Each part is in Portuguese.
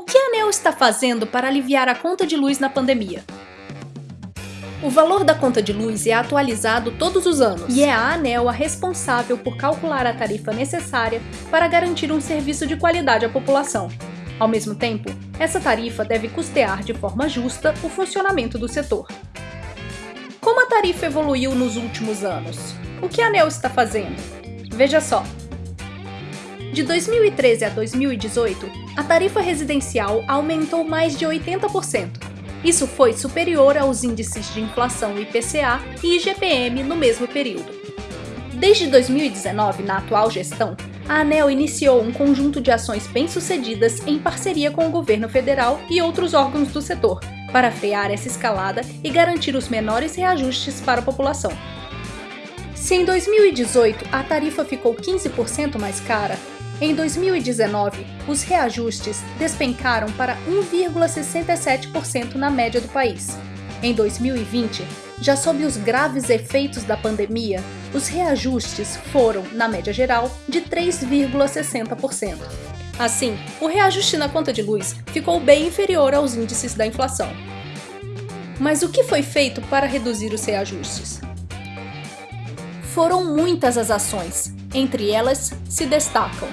O que a ANEL está fazendo para aliviar a conta de luz na pandemia? O valor da conta de luz é atualizado todos os anos e é a ANEL a responsável por calcular a tarifa necessária para garantir um serviço de qualidade à população. Ao mesmo tempo, essa tarifa deve custear de forma justa o funcionamento do setor. Como a tarifa evoluiu nos últimos anos? O que a ANEL está fazendo? Veja só, de 2013 a 2018, a tarifa residencial aumentou mais de 80%. Isso foi superior aos índices de inflação IPCA e IGPM no mesmo período. Desde 2019, na atual gestão, a ANEL iniciou um conjunto de ações bem-sucedidas em parceria com o governo federal e outros órgãos do setor, para frear essa escalada e garantir os menores reajustes para a população. Se em 2018 a tarifa ficou 15% mais cara, em 2019, os reajustes despencaram para 1,67% na média do país. Em 2020, já sob os graves efeitos da pandemia, os reajustes foram, na média geral, de 3,60%. Assim, o reajuste na conta de luz ficou bem inferior aos índices da inflação. Mas o que foi feito para reduzir os reajustes? Foram muitas as ações, entre elas se destacam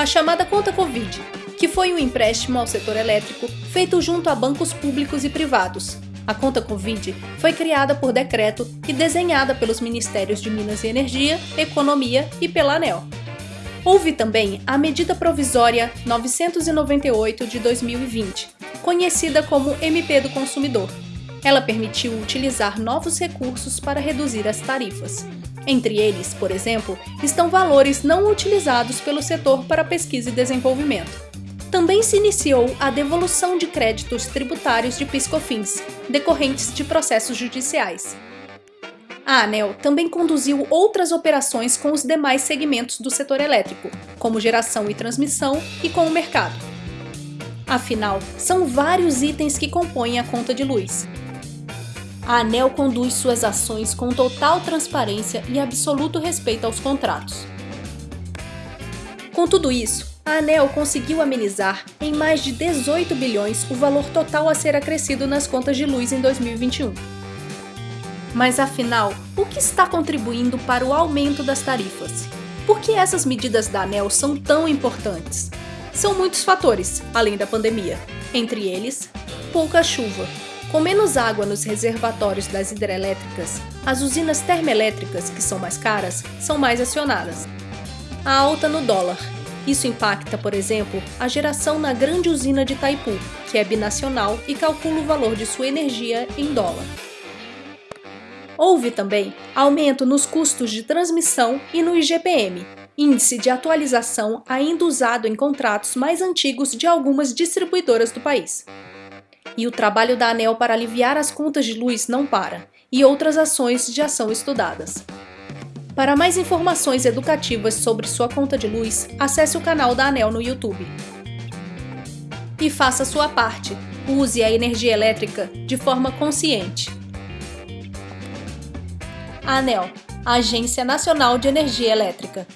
a chamada conta Covid, que foi um empréstimo ao setor elétrico feito junto a bancos públicos e privados. A conta Covid foi criada por decreto e desenhada pelos Ministérios de Minas e Energia, Economia e pela ANEL. Houve também a Medida Provisória 998 de 2020, conhecida como MP do Consumidor. Ela permitiu utilizar novos recursos para reduzir as tarifas. Entre eles, por exemplo, estão valores não utilizados pelo setor para pesquisa e desenvolvimento. Também se iniciou a devolução de créditos tributários de piscofins, decorrentes de processos judiciais. A ANEL também conduziu outras operações com os demais segmentos do setor elétrico, como geração e transmissão, e com o mercado. Afinal, são vários itens que compõem a conta de luz, a ANEL conduz suas ações com total transparência e absoluto respeito aos contratos. Com tudo isso, a ANEL conseguiu amenizar em mais de 18 bilhões o valor total a ser acrescido nas contas de luz em 2021. Mas afinal, o que está contribuindo para o aumento das tarifas? Por que essas medidas da ANEL são tão importantes? São muitos fatores, além da pandemia. Entre eles, pouca chuva, com menos água nos reservatórios das hidrelétricas, as usinas termoelétricas, que são mais caras, são mais acionadas. A alta no dólar. Isso impacta, por exemplo, a geração na grande usina de Itaipu, que é binacional e calcula o valor de sua energia em dólar. Houve também aumento nos custos de transmissão e no IGPM, índice de atualização ainda usado em contratos mais antigos de algumas distribuidoras do país. E o trabalho da ANEL para aliviar as contas de luz não para, e outras ações já são estudadas. Para mais informações educativas sobre sua conta de luz, acesse o canal da ANEL no YouTube. E faça sua parte. Use a energia elétrica de forma consciente. ANEL, Agência Nacional de Energia Elétrica.